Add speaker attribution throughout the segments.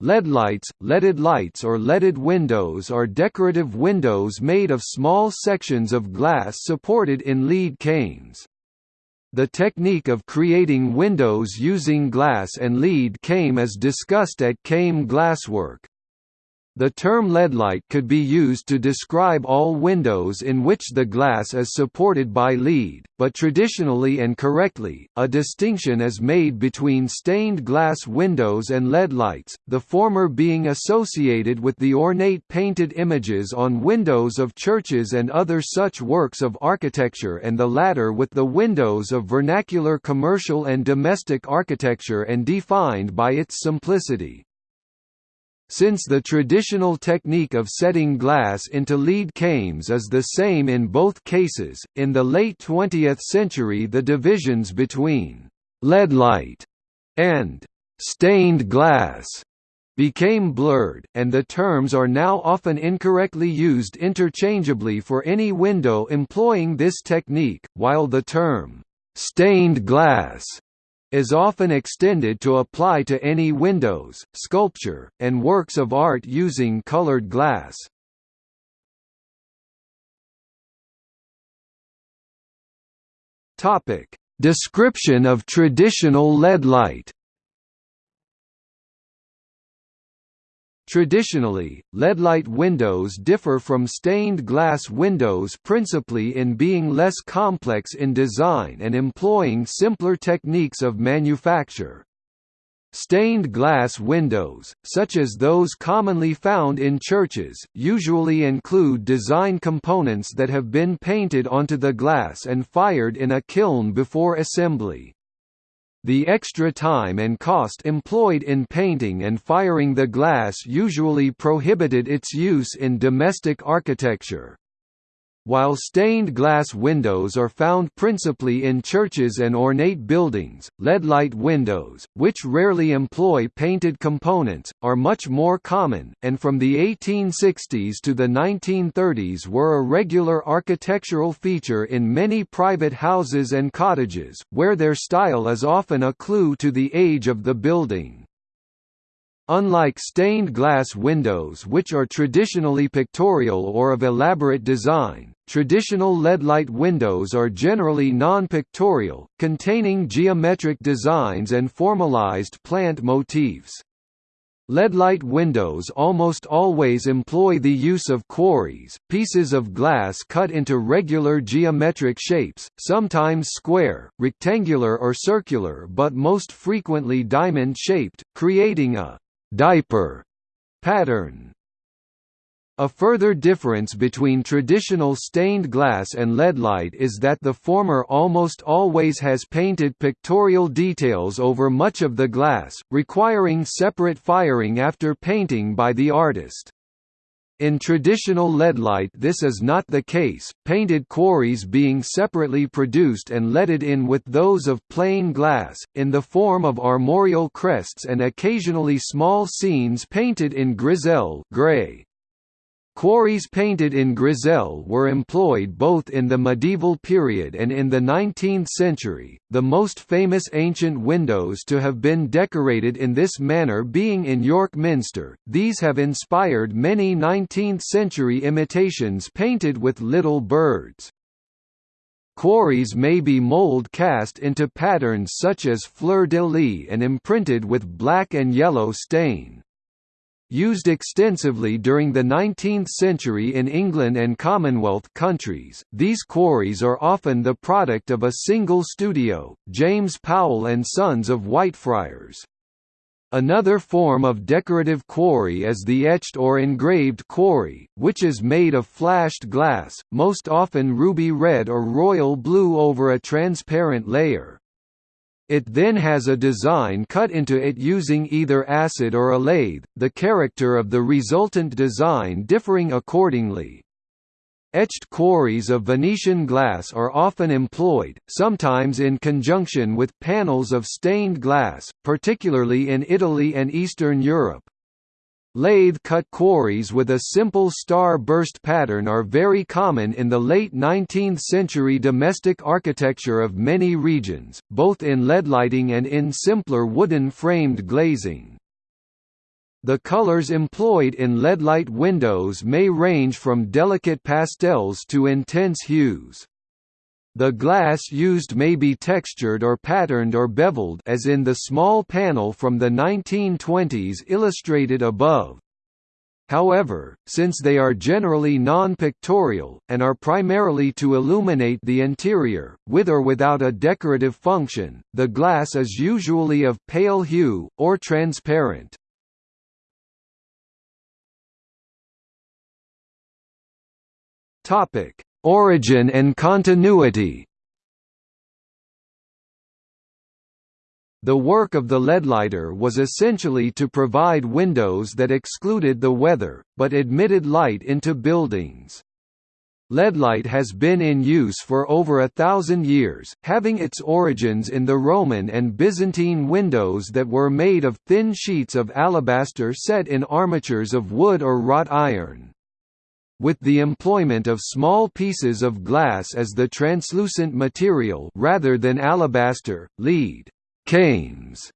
Speaker 1: Leadlights, leaded lights or leaded windows are decorative windows made of small sections of glass supported in lead cames. The technique of creating windows using glass and lead came as discussed at Came glasswork. The term leadlight could be used to describe all windows in which the glass is supported by lead, but traditionally and correctly, a distinction is made between stained glass windows and leadlights, the former being associated with the ornate painted images on windows of churches and other such works of architecture and the latter with the windows of vernacular commercial and domestic architecture and defined by its simplicity. Since the traditional technique of setting glass into lead cames is the same in both cases, in the late 20th century the divisions between «leadlight» and «stained glass» became blurred, and the terms are now often incorrectly used interchangeably for any window employing this technique, while the term «stained glass» is often extended to apply to any windows, sculpture, and works of art using colored glass. Description of traditional leadlight. Traditionally, leadlight windows differ from stained glass windows principally in being less complex in design and employing simpler techniques of manufacture. Stained glass windows, such as those commonly found in churches, usually include design components that have been painted onto the glass and fired in a kiln before assembly. The extra time and cost employed in painting and firing the glass usually prohibited its use in domestic architecture. While stained glass windows are found principally in churches and ornate buildings, leadlight windows, which rarely employ painted components, are much more common, and from the 1860s to the 1930s were a regular architectural feature in many private houses and cottages, where their style is often a clue to the age of the building. Unlike stained glass windows which are traditionally pictorial or of elaborate design, traditional leadlight windows are generally non-pictorial, containing geometric designs and formalized plant motifs. Leadlight windows almost always employ the use of quarries, pieces of glass cut into regular geometric shapes, sometimes square, rectangular or circular but most frequently diamond-shaped, creating a diaper pattern. A further difference between traditional stained glass and leadlight is that the former almost always has painted pictorial details over much of the glass, requiring separate firing after painting by the artist. In traditional leadlight this is not the case, painted quarries being separately produced and leaded in with those of plain glass, in the form of armorial crests and occasionally small scenes painted in grisaille gray. Quarries painted in grisaille were employed both in the medieval period and in the 19th century, the most famous ancient windows to have been decorated in this manner being in York Minster. These have inspired many 19th-century imitations painted with little birds. Quarries may be mold cast into patterns such as fleur-de-lis and imprinted with black and yellow stain. Used extensively during the 19th century in England and Commonwealth countries, these quarries are often the product of a single studio, James Powell and Sons of Whitefriars. Another form of decorative quarry is the etched or engraved quarry, which is made of flashed glass, most often ruby red or royal blue over a transparent layer. It then has a design cut into it using either acid or a lathe, the character of the resultant design differing accordingly. Etched quarries of Venetian glass are often employed, sometimes in conjunction with panels of stained glass, particularly in Italy and Eastern Europe. Lathe-cut quarries with a simple star-burst pattern are very common in the late 19th-century domestic architecture of many regions, both in leadlighting and in simpler wooden framed glazing. The colors employed in leadlight windows may range from delicate pastels to intense hues. The glass used may be textured or patterned or beveled as in the small panel from the 1920s illustrated above. However, since they are generally non-pictorial, and are primarily to illuminate the interior, with or without a decorative function, the glass is usually of pale hue, or transparent. Origin and continuity. The work of the leadlighter was essentially to provide windows that excluded the weather, but admitted light into buildings. Leadlight has been in use for over a thousand years, having its origins in the Roman and Byzantine windows that were made of thin sheets of alabaster set in armatures of wood or wrought iron with the employment of small pieces of glass as the translucent material rather than alabaster, lead cames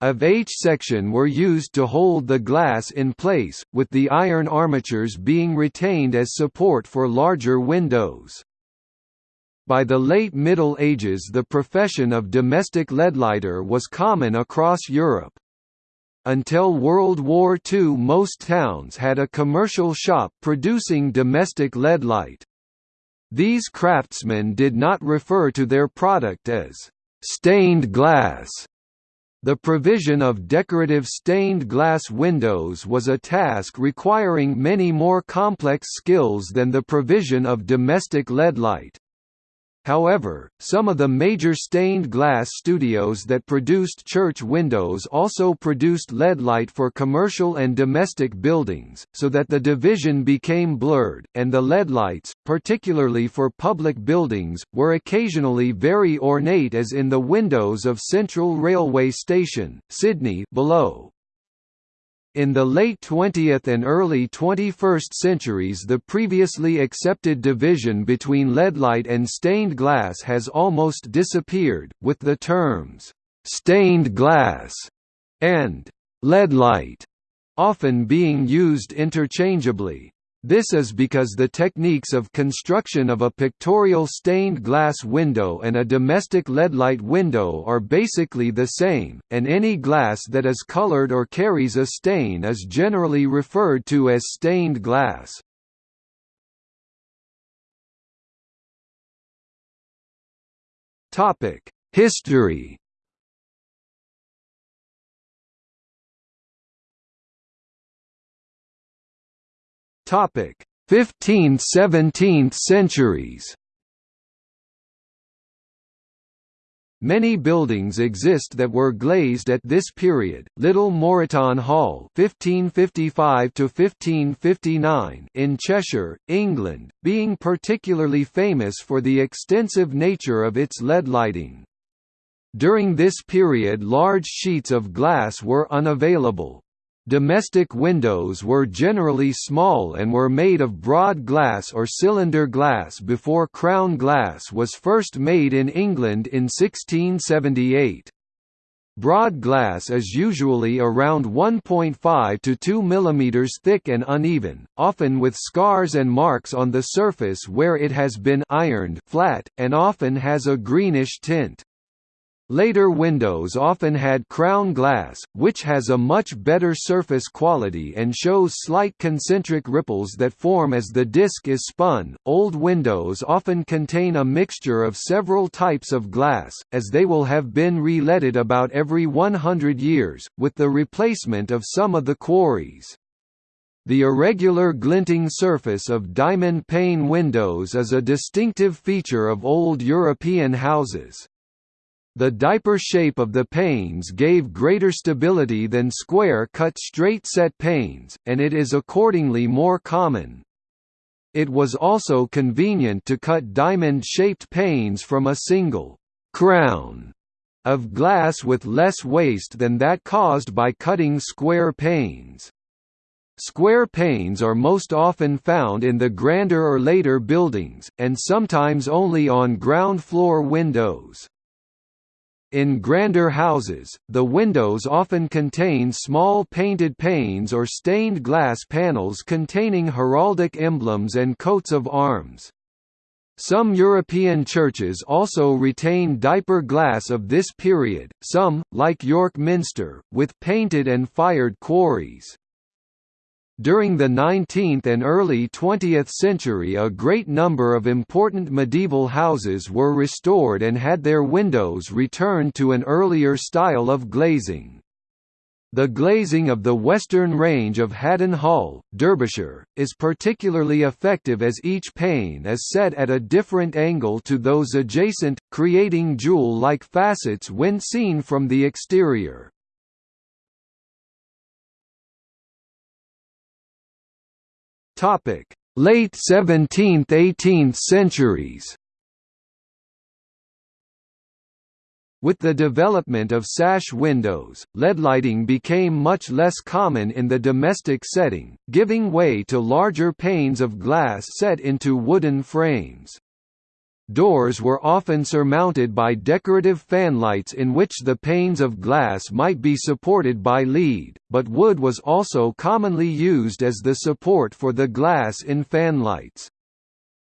Speaker 1: of H section were used to hold the glass in place, with the iron armatures being retained as support for larger windows. By the late Middle Ages the profession of domestic leadlighter was common across Europe. Until World War II most towns had a commercial shop producing domestic lead light. These craftsmen did not refer to their product as «stained glass». The provision of decorative stained glass windows was a task requiring many more complex skills than the provision of domestic lead light. However, some of the major stained glass studios that produced church windows also produced leadlight for commercial and domestic buildings, so that the division became blurred, and the leadlights, particularly for public buildings, were occasionally very ornate as in the windows of Central Railway Station, Sydney below. In the late 20th and early 21st centuries the previously accepted division between leadlight and stained glass has almost disappeared, with the terms, "'stained glass' and "'leadlight' often being used interchangeably. This is because the techniques of construction of a pictorial stained glass window and a domestic leadlight window are basically the same, and any glass that is colored or carries a stain is generally referred to as stained glass. History Topic: 15th–17th centuries. Many buildings exist that were glazed at this period. Little Moreton Hall (1555–1559) in Cheshire, England, being particularly famous for the extensive nature of its lead lighting. During this period large sheets of glass were unavailable, Domestic windows were generally small and were made of broad glass or cylinder glass before crown glass was first made in England in 1678. Broad glass is usually around 1.5 to 2 mm thick and uneven, often with scars and marks on the surface where it has been ironed flat, and often has a greenish tint. Later windows often had crown glass, which has a much better surface quality and shows slight concentric ripples that form as the disc is spun. Old windows often contain a mixture of several types of glass, as they will have been re-leaded about every 100 years, with the replacement of some of the quarries. The irregular glinting surface of diamond pane windows is a distinctive feature of old European houses. The diaper shape of the panes gave greater stability than square-cut straight-set panes, and it is accordingly more common. It was also convenient to cut diamond-shaped panes from a single «crown» of glass with less waste than that caused by cutting square panes. Square panes are most often found in the grander or later buildings, and sometimes only on ground floor windows. In grander houses, the windows often contain small painted panes or stained glass panels containing heraldic emblems and coats of arms. Some European churches also retain diaper glass of this period, some, like York Minster, with painted and fired quarries. During the 19th and early 20th century a great number of important medieval houses were restored and had their windows returned to an earlier style of glazing. The glazing of the western range of Haddon Hall, Derbyshire, is particularly effective as each pane is set at a different angle to those adjacent, creating jewel-like facets when seen from the exterior. Topic: Late 17th–18th centuries. With the development of sash windows, leadlighting became much less common in the domestic setting, giving way to larger panes of glass set into wooden frames. Doors were often surmounted by decorative fanlights in which the panes of glass might be supported by lead, but wood was also commonly used as the support for the glass in fanlights.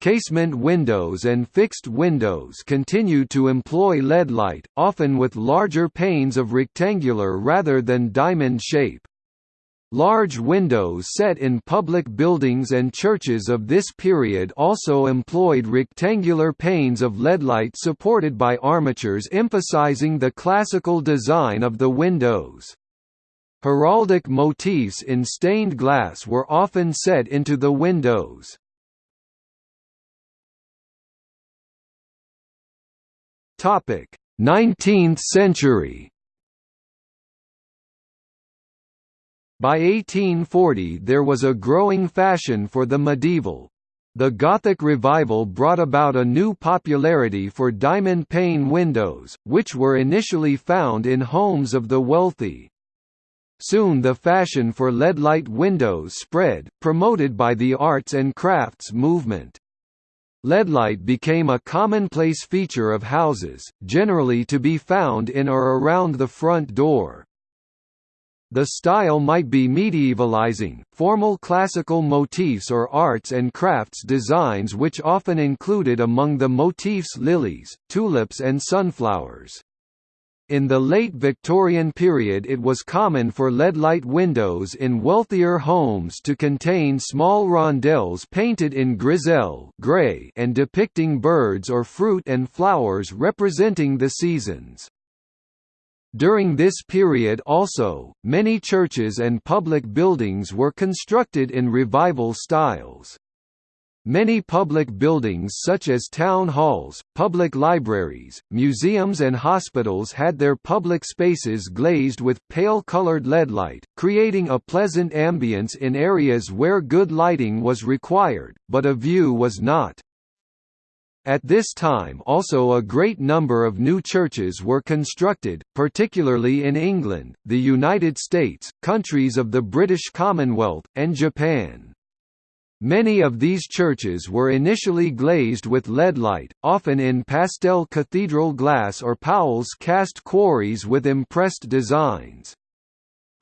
Speaker 1: Casement windows and fixed windows continued to employ leadlight, often with larger panes of rectangular rather than diamond shape. Large windows set in public buildings and churches of this period also employed rectangular panes of leadlight supported by armatures emphasizing the classical design of the windows. Heraldic motifs in stained glass were often set into the windows. Topic: 19th century. By 1840 there was a growing fashion for the medieval. The Gothic revival brought about a new popularity for diamond pane windows, which were initially found in homes of the wealthy. Soon the fashion for leadlight windows spread, promoted by the arts and crafts movement. Leadlight became a commonplace feature of houses, generally to be found in or around the front door. The style might be medievalizing, formal classical motifs or arts and crafts designs which often included among the motifs lilies, tulips and sunflowers. In the late Victorian period it was common for leadlight windows in wealthier homes to contain small rondelles painted in grisaille gray and depicting birds or fruit and flowers representing the seasons. During this period also, many churches and public buildings were constructed in revival styles. Many public buildings such as town halls, public libraries, museums and hospitals had their public spaces glazed with pale-colored leadlight, creating a pleasant ambience in areas where good lighting was required, but a view was not. At this time also a great number of new churches were constructed, particularly in England, the United States, countries of the British Commonwealth, and Japan. Many of these churches were initially glazed with leadlight, often in pastel cathedral glass or Powell's cast quarries with impressed designs.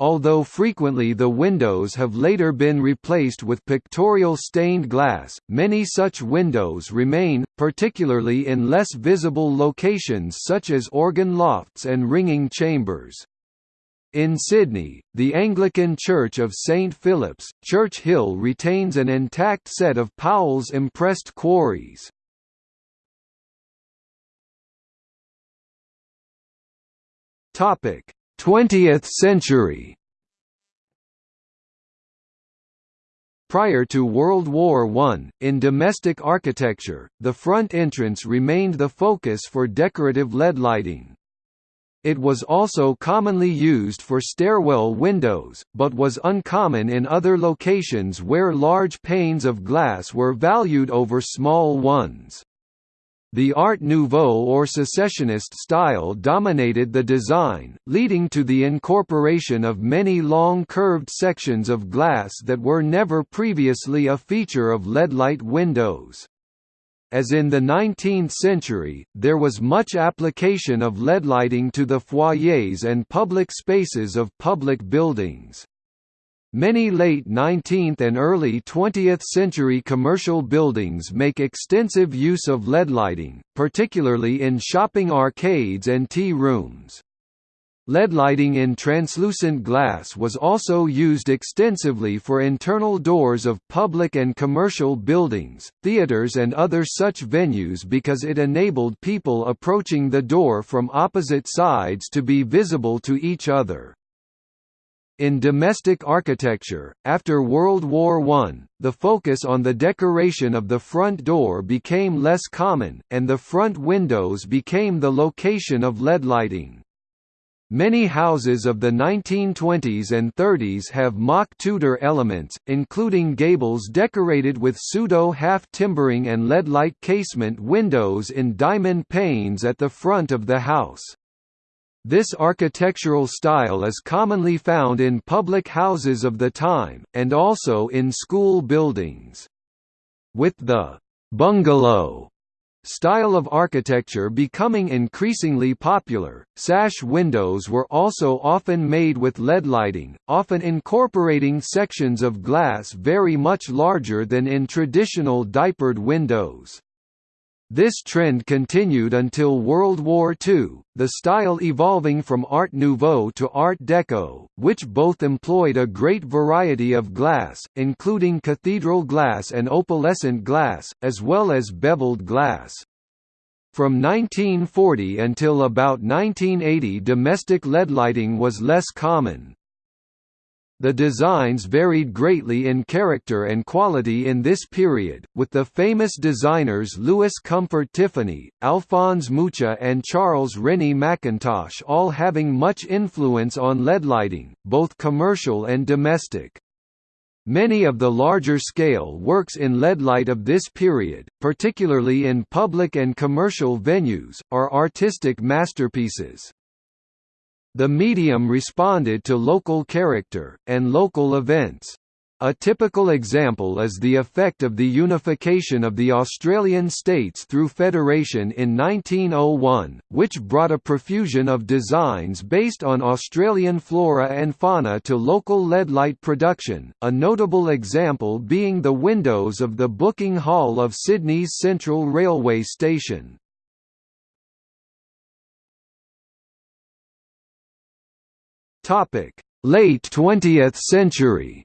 Speaker 1: Although frequently the windows have later been replaced with pictorial stained glass, many such windows remain, particularly in less visible locations such as organ lofts and ringing chambers. In Sydney, the Anglican Church of St Philip's, Church Hill retains an intact set of Powell's impressed quarries. Topic: 20th century Prior to World War I, in domestic architecture, the front entrance remained the focus for decorative leadlighting. It was also commonly used for stairwell windows, but was uncommon in other locations where large panes of glass were valued over small ones. The Art Nouveau or Secessionist style dominated the design, leading to the incorporation of many long curved sections of glass that were never previously a feature of leadlight windows. As in the 19th century, there was much application of leadlighting to the foyers and public spaces of public buildings. Many late 19th and early 20th century commercial buildings make extensive use of leadlighting, particularly in shopping arcades and tea rooms. Leadlighting in translucent glass was also used extensively for internal doors of public and commercial buildings, theaters and other such venues because it enabled people approaching the door from opposite sides to be visible to each other. In domestic architecture, after World War I, the focus on the decoration of the front door became less common, and the front windows became the location of leadlighting. Many houses of the 1920s and 30s have mock Tudor elements, including gables decorated with pseudo half timbering and leadlight casement windows in diamond panes at the front of the house. This architectural style is commonly found in public houses of the time, and also in school buildings. With the «bungalow» style of architecture becoming increasingly popular, sash windows were also often made with leadlighting, often incorporating sections of glass very much larger than in traditional diapered windows. This trend continued until World War II, the style evolving from Art Nouveau to Art Deco, which both employed a great variety of glass, including cathedral glass and opalescent glass, as well as beveled glass. From 1940 until about 1980 domestic leadlighting was less common. The designs varied greatly in character and quality in this period, with the famous designers Louis Comfort Tiffany, Alphonse Mucha and Charles Rennie Mackintosh all having much influence on leadlighting, both commercial and domestic. Many of the larger-scale works in leadlight of this period, particularly in public and commercial venues, are artistic masterpieces. The medium responded to local character, and local events. A typical example is the effect of the unification of the Australian states through federation in 1901, which brought a profusion of designs based on Australian flora and fauna to local leadlight production, a notable example being the windows of the booking hall of Sydney's Central Railway Station. Topic: Late 20th century.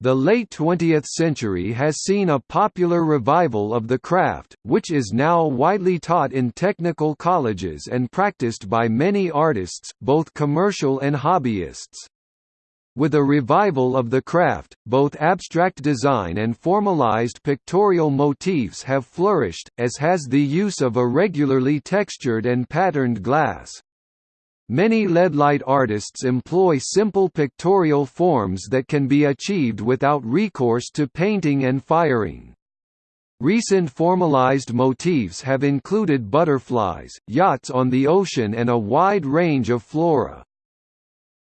Speaker 1: The late 20th century has seen a popular revival of the craft, which is now widely taught in technical colleges and practiced by many artists, both commercial and hobbyists. With a revival of the craft, both abstract design and formalized pictorial motifs have flourished, as has the use of irregularly textured and patterned glass. Many leadlight artists employ simple pictorial forms that can be achieved without recourse to painting and firing. Recent formalized motifs have included butterflies, yachts on the ocean and a wide range of flora.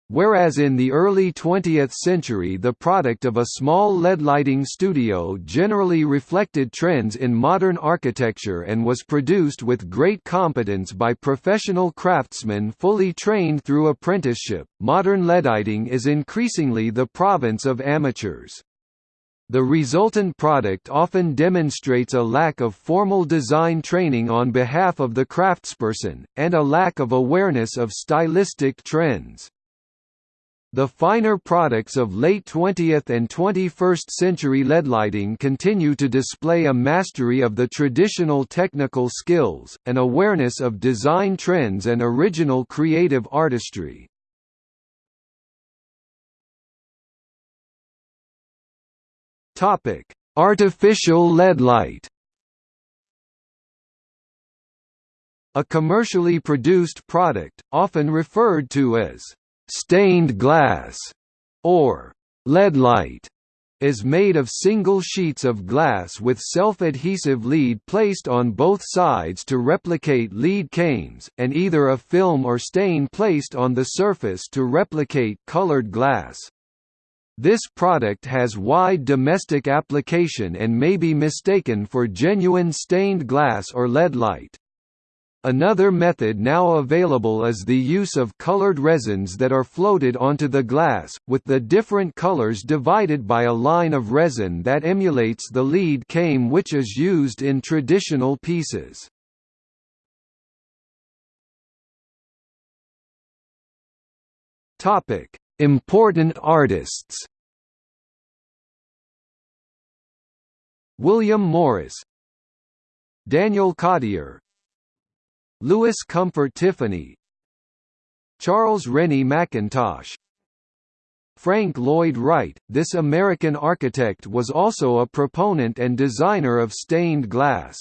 Speaker 1: Whereas in the early 20th century the product of a small leadlighting studio generally reflected trends in modern architecture and was produced with great competence by professional craftsmen fully trained through apprenticeship, modern leadlighting is increasingly the province of amateurs. The resultant product often demonstrates a lack of formal design training on behalf of the craftsperson, and a lack of awareness of stylistic trends. The finer products of late 20th and 21st century leadlighting continue to display a mastery of the traditional technical skills, an awareness of design trends and original creative artistry. Artificial leadlight A commercially produced product, often referred to as stained glass, or lead light, is made of single sheets of glass with self-adhesive lead placed on both sides to replicate lead cames, and either a film or stain placed on the surface to replicate colored glass. This product has wide domestic application and may be mistaken for genuine stained glass or leadlight. Another method now available is the use of colored resins that are floated onto the glass, with the different colors divided by a line of resin that emulates the lead came which is used in traditional pieces. Important artists William Morris Daniel Cottier Louis Comfort Tiffany Charles Rennie Mackintosh Frank Lloyd Wright, this American architect was also a proponent and designer of stained glass.